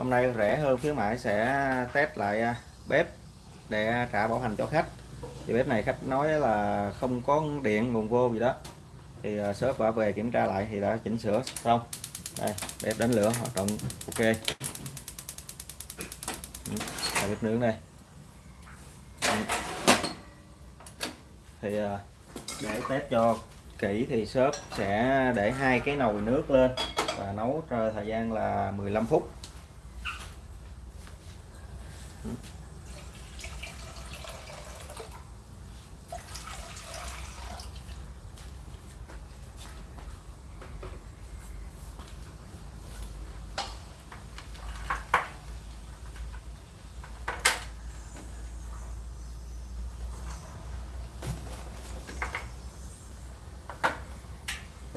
hôm nay rẻ hơn, khuyến mãi sẽ test lại à, bếp để trả bảo hành cho khách. Thì bếp này khách nói là không có điện, nguồn vô gì đó. Thì à, shop đã về kiểm tra lại thì đã chỉnh sửa xong. Đây, bếp đánh lửa, hoạt động, ok. Ừ, là bếp nướng đây. Ừ. Thì à, để test cho kỹ thì shop sẽ để hai cái nồi nước lên và nấu thời gian là 15 phút.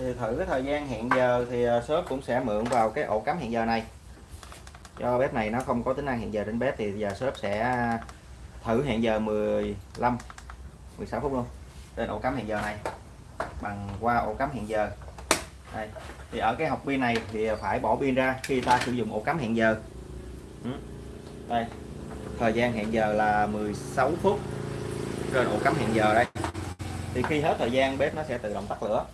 Thì thử cái thời gian hẹn giờ thì à, shop cũng sẽ mượn vào cái ổ cắm hẹn giờ này cho bếp này nó không có tính năng hẹn giờ trên bếp thì giờ shop sẽ à, thử hẹn giờ 15 16 phút luôn trên ổ cắm hẹn giờ này, bằng qua ổ cắm hẹn giờ đây. thì ở cái học pin này thì phải bỏ pin ra khi ta sử dụng ổ cắm hẹn giờ Ừ. đây, thời gian hẹn giờ là 16 phút trên ổ cắm hẹn giờ đây thì khi hết thời gian, bếp nó sẽ tự động tắt lửa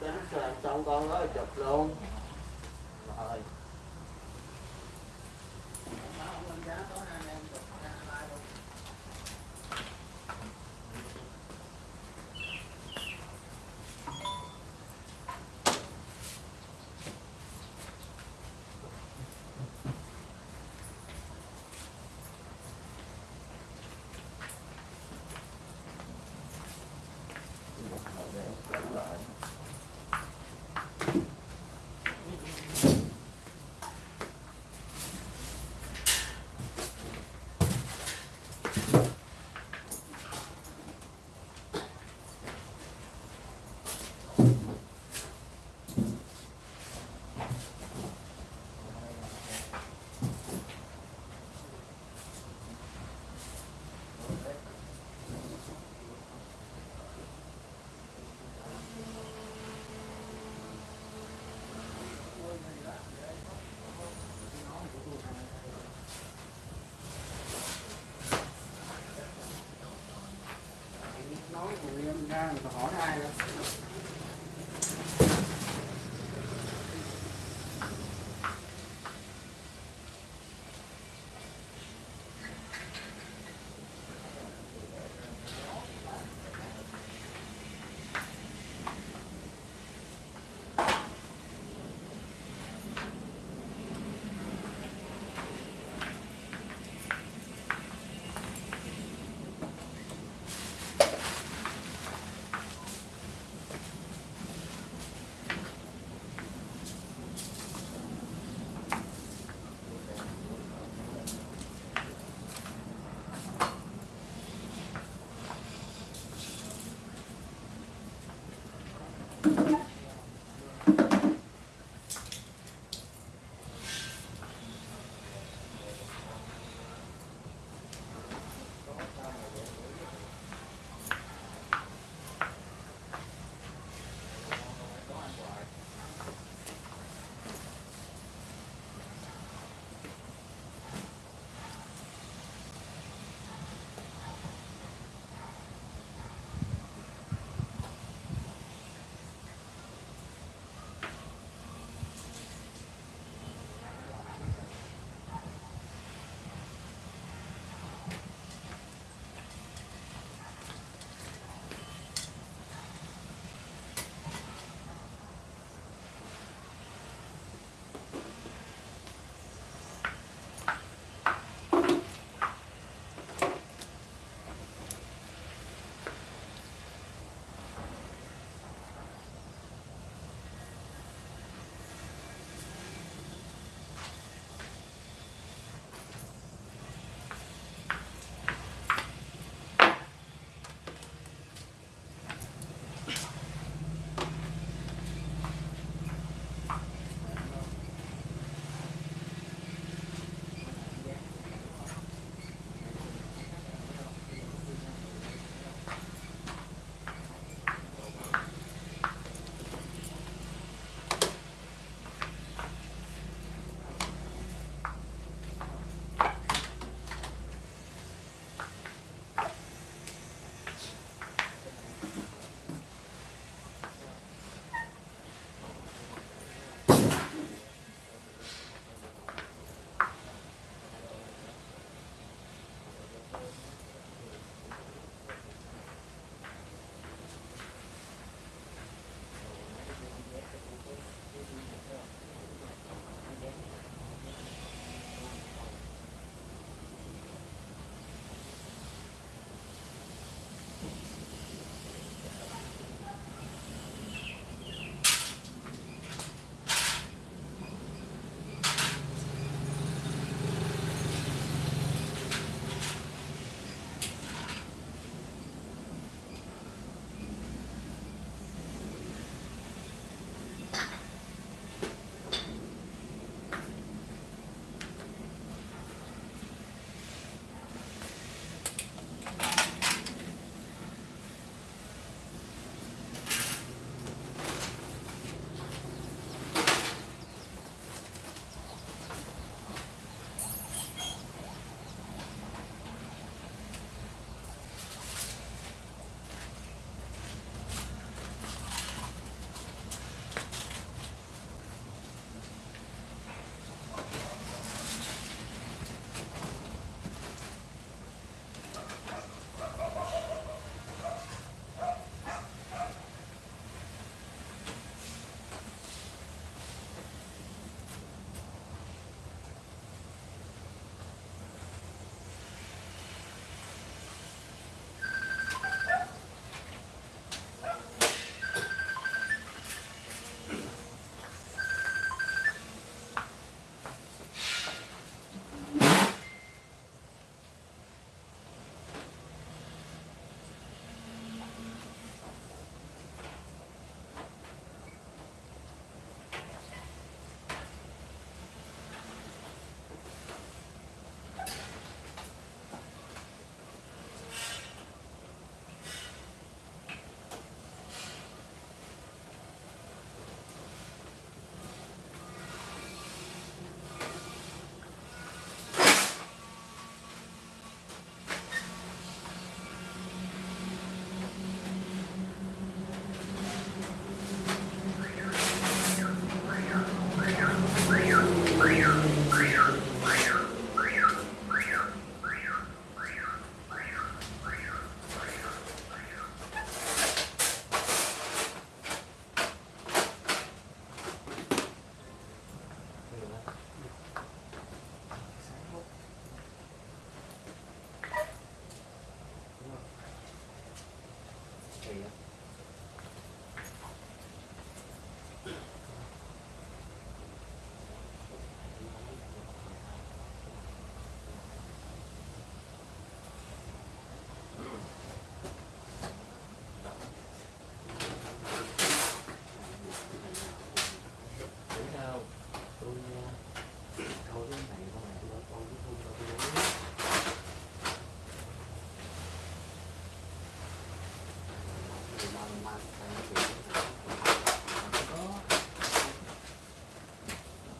Đến sáng xong con nói chụp luôn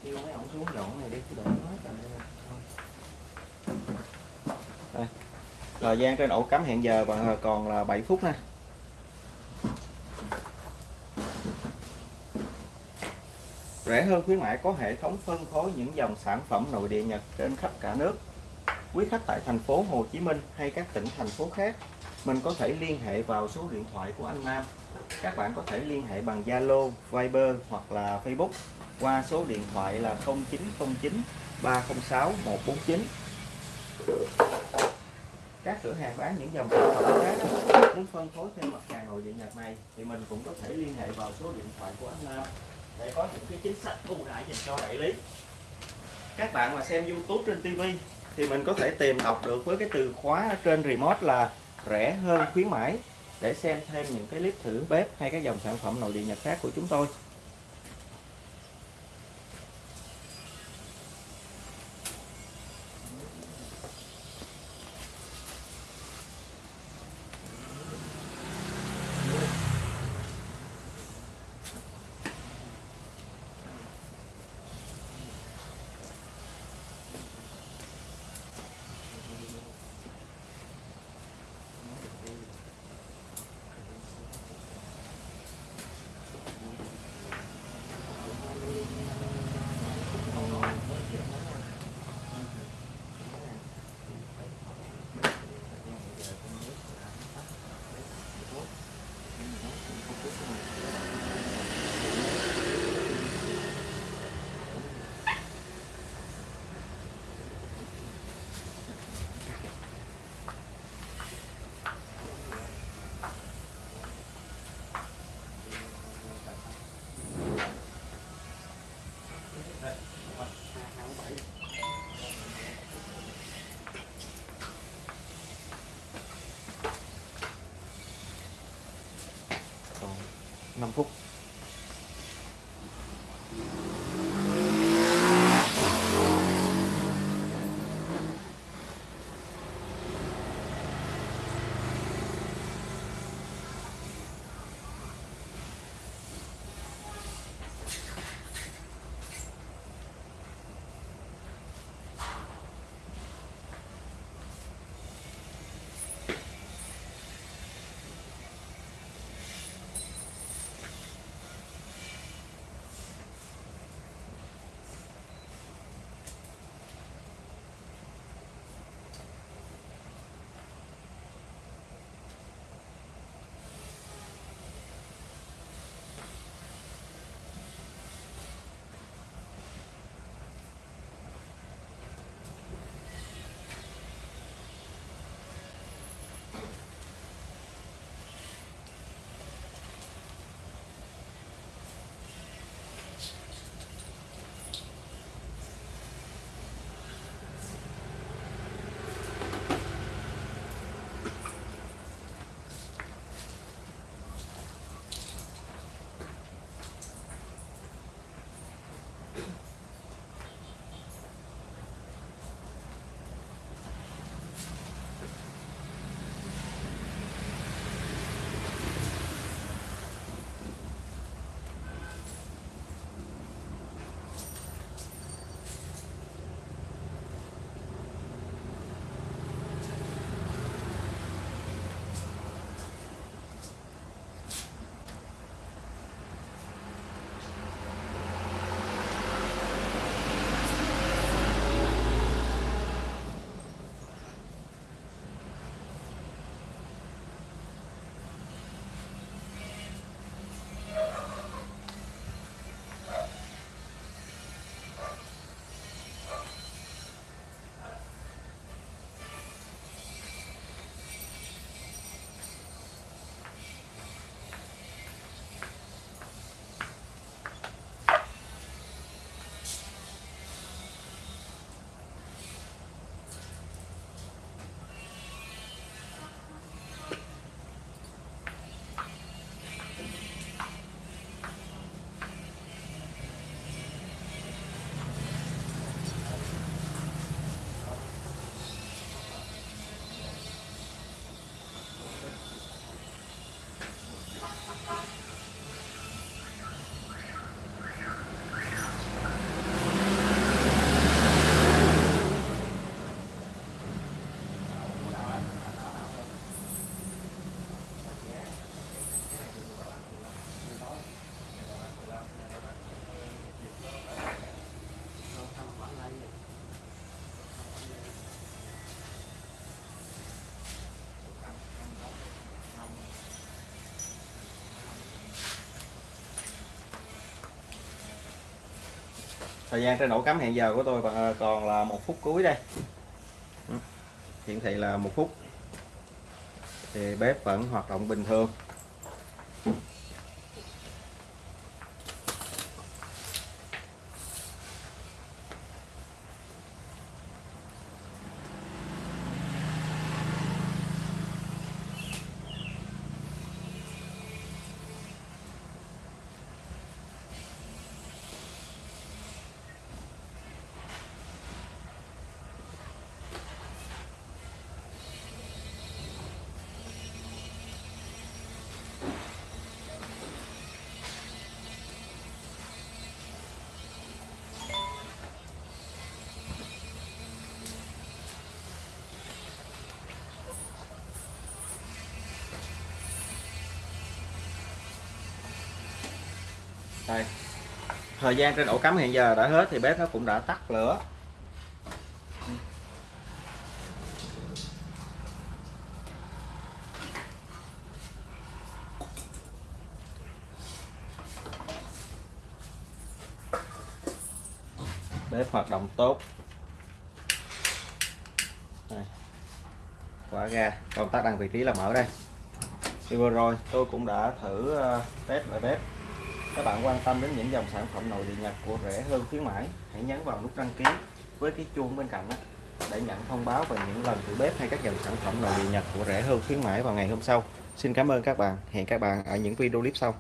kêu mấy ổng xuống dọn này đi cái đoạn hết rồi thời gian trên ổ cắm hẹn giờ bạn ờ, còn là 7 phút nè rẻ hơn khuyến mại có hệ thống phân phối những dòng sản phẩm nội địa Nhật trên khắp cả nước. Quý khách tại thành phố Hồ Chí Minh hay các tỉnh thành phố khác mình có thể liên hệ vào số điện thoại của anh Nam. Các bạn có thể liên hệ bằng Zalo, Viber hoặc là Facebook qua số điện thoại là 0909 306 149 các cửa hàng bán những dòng sản phẩm khác muốn phân phối thêm mặt hàng nội điện Nhật này thì mình cũng có thể liên hệ vào số điện thoại của anh Nam để có những cái chính sách ưu đãi dành cho đại lý. Các bạn mà xem YouTube trên TV thì mình có thể tìm đọc được với cái từ khóa ở trên remote là rẻ hơn khuyến mãi để xem thêm những cái clip thử bếp hay các dòng sản phẩm nội địa Nhật khác của chúng tôi. Còn 5 phút thời gian trên ổ cắm hẹn giờ của tôi ờ, còn- là một phút cuối đây. Ừ. Hiển thị là một phút. Thì bếp vẫn hoạt động bình thường. Đây. Thời gian trên ổ cắm hiện giờ đã hết thì bếp nó cũng đã tắt lửa. Bếp hoạt động tốt. Đây. quả ga. Công tắc đang vị trí là mở đây. Thì vừa rồi, tôi cũng đã thử ờ, test lại bếp các bạn quan tâm đến những dòng sản phẩm nội địa nhập của rẻ hơn khuyến mãi, hãy nhấn vào nút đăng ký với cái chuông bên cạnh đó để nhận thông báo về những lần thử bếp hay các dòng sản phẩm nội địa nhập của rẻ hơn khuyến mãi vào ngày hôm sau. Xin cảm ơn các bạn. Hẹn các bạn ở những video clip sau.